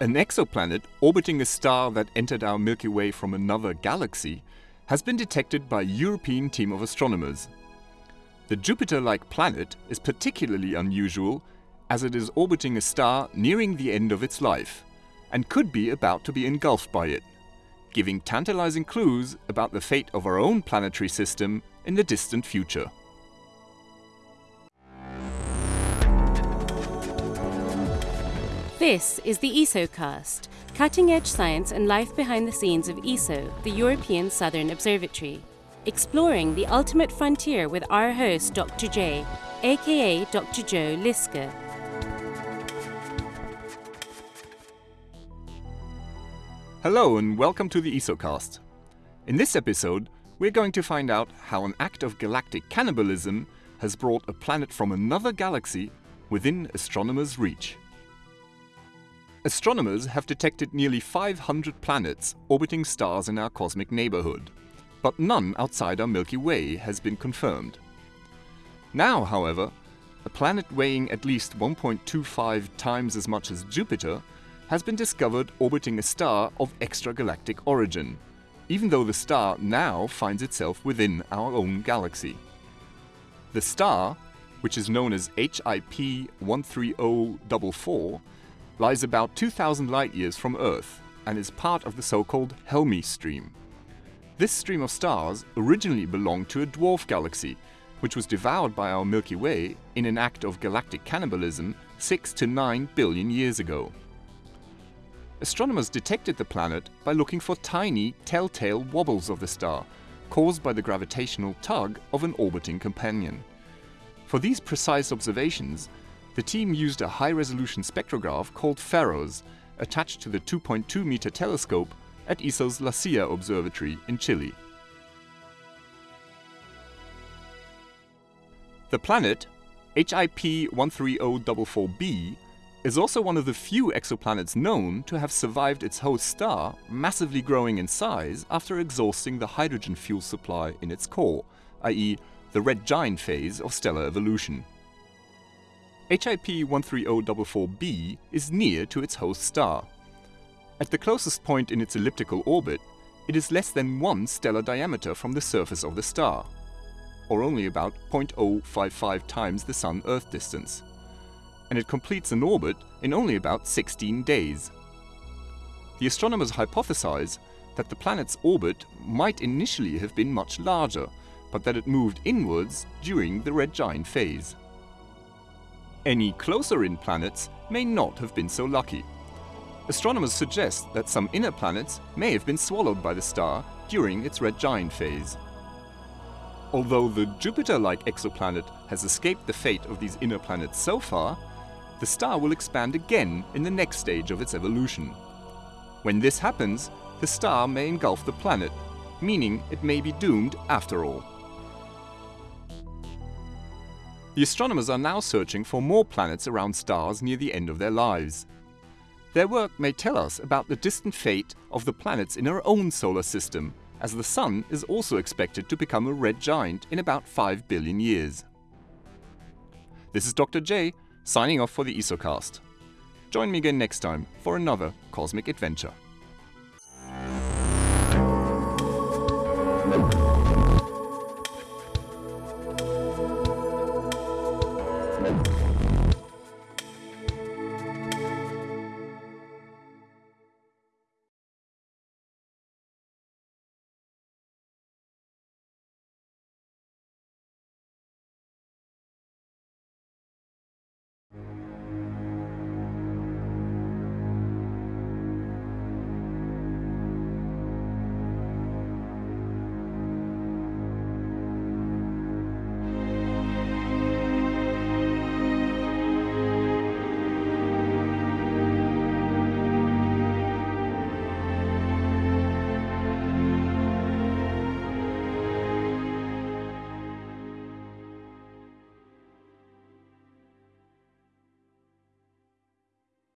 An exoplanet orbiting a star that entered our Milky Way from another galaxy has been detected by a European team of astronomers. The Jupiter-like planet is particularly unusual as it is orbiting a star nearing the end of its life and could be about to be engulfed by it, giving tantalizing clues about the fate of our own planetary system in the distant future. This is the ESOcast, cutting edge science and life behind the scenes of ESO, the European Southern Observatory, exploring the ultimate frontier with our host, Dr. J, aka Dr. Joe Liske. Hello and welcome to the ESOcast. In this episode, we're going to find out how an act of galactic cannibalism has brought a planet from another galaxy within astronomers' reach. Astronomers have detected nearly 500 planets orbiting stars in our cosmic neighborhood, but none outside our Milky Way has been confirmed. Now, however, a planet weighing at least 1.25 times as much as Jupiter has been discovered orbiting a star of extragalactic origin, even though the star now finds itself within our own galaxy. The star, which is known as HIP 13044, lies about 2,000 light-years from Earth and is part of the so-called Helmi stream. This stream of stars originally belonged to a dwarf galaxy, which was devoured by our Milky Way in an act of galactic cannibalism 6 to 9 billion years ago. Astronomers detected the planet by looking for tiny, telltale wobbles of the star, caused by the gravitational tug of an orbiting companion. For these precise observations, the team used a high-resolution spectrograph called FEROS, attached to the 2.2 meter telescope at ESO's La Silla Observatory in Chile. The planet, HIP 13044b, is also one of the few exoplanets known to have survived its host star massively growing in size after exhausting the hydrogen fuel supply in its core, i.e. the red giant phase of stellar evolution. HIP 13044b is near to its host star. At the closest point in its elliptical orbit, it is less than one stellar diameter from the surface of the star, or only about 0.055 times the Sun-Earth distance, and it completes an orbit in only about 16 days. The astronomers hypothesize that the planet's orbit might initially have been much larger, but that it moved inwards during the red giant phase. Any closer-in planets may not have been so lucky. Astronomers suggest that some inner planets may have been swallowed by the star during its red giant phase. Although the Jupiter-like exoplanet has escaped the fate of these inner planets so far, the star will expand again in the next stage of its evolution. When this happens, the star may engulf the planet, meaning it may be doomed after all. The astronomers are now searching for more planets around stars near the end of their lives. Their work may tell us about the distant fate of the planets in our own solar system, as the Sun is also expected to become a red giant in about 5 billion years. This is Dr. J, signing off for the ESOcast. Join me again next time for another cosmic adventure.